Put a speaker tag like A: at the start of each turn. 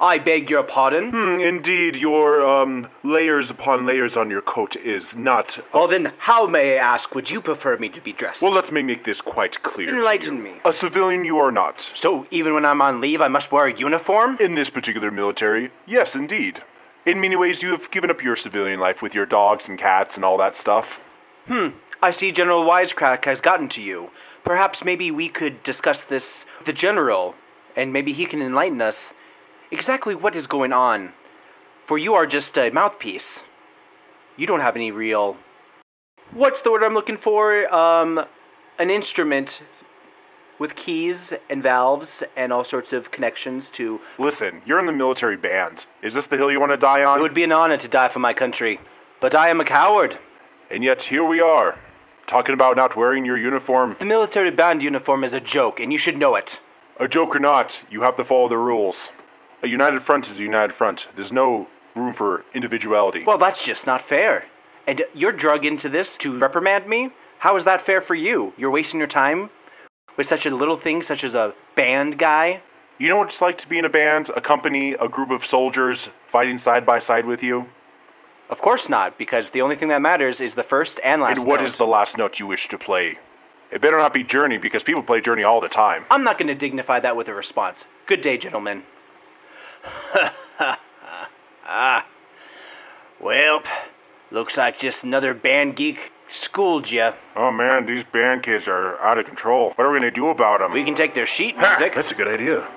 A: I beg your pardon.
B: Hmm, indeed, your um, layers upon layers on your coat is not.
A: Well, then, how, may I ask, would you prefer me to be dressed?
B: Well, let me make this quite clear.
A: Enlighten me.
B: A civilian, you are not.
A: so, even when I'm on leave, I must wear a uniform?
B: In this particular military, yes, indeed. In many ways, you have given up your civilian life with your dogs and cats and all that stuff.
A: Hmm, I see General Wisecrack has gotten to you. Perhaps maybe we could discuss this with the General, and maybe he can enlighten us exactly what is going on. For you are just a mouthpiece. You don't have any real. What's the word I'm looking for? Um, an instrument with keys and valves and all sorts of connections to.
B: Listen, you're in the military band. Is this the hill you want to die on?
A: It would be an honor to die for my country, but I am a coward.
B: And yet, here we are, talking about not wearing your uniform.
A: The military band uniform is a joke, and you should know it.
B: A joke or not, you have to follow the rules. A united front is a united front. There's no room for individuality.
A: Well, that's just not fair. And you're drug into this to reprimand me? How is that fair for you? You're wasting your time with such a little thing, such as a band guy?
B: you know what it's like to be in a band, a company, a group of soldiers fighting side by side with you?
A: Of course not, because the only thing that matters is the first and last.
B: And what
A: note.
B: is the last note you wish to play? It better not be Journey because people play Journey all the time.
A: I'm not going to dignify that with a response. Good day, gentlemen. Ah. Well, looks like just another band geek schooled you.
B: Oh man, these band kids are out of control. What are we gonna do about them?
A: We can take their sheet
B: Ha,
A: music.
B: That's a good idea.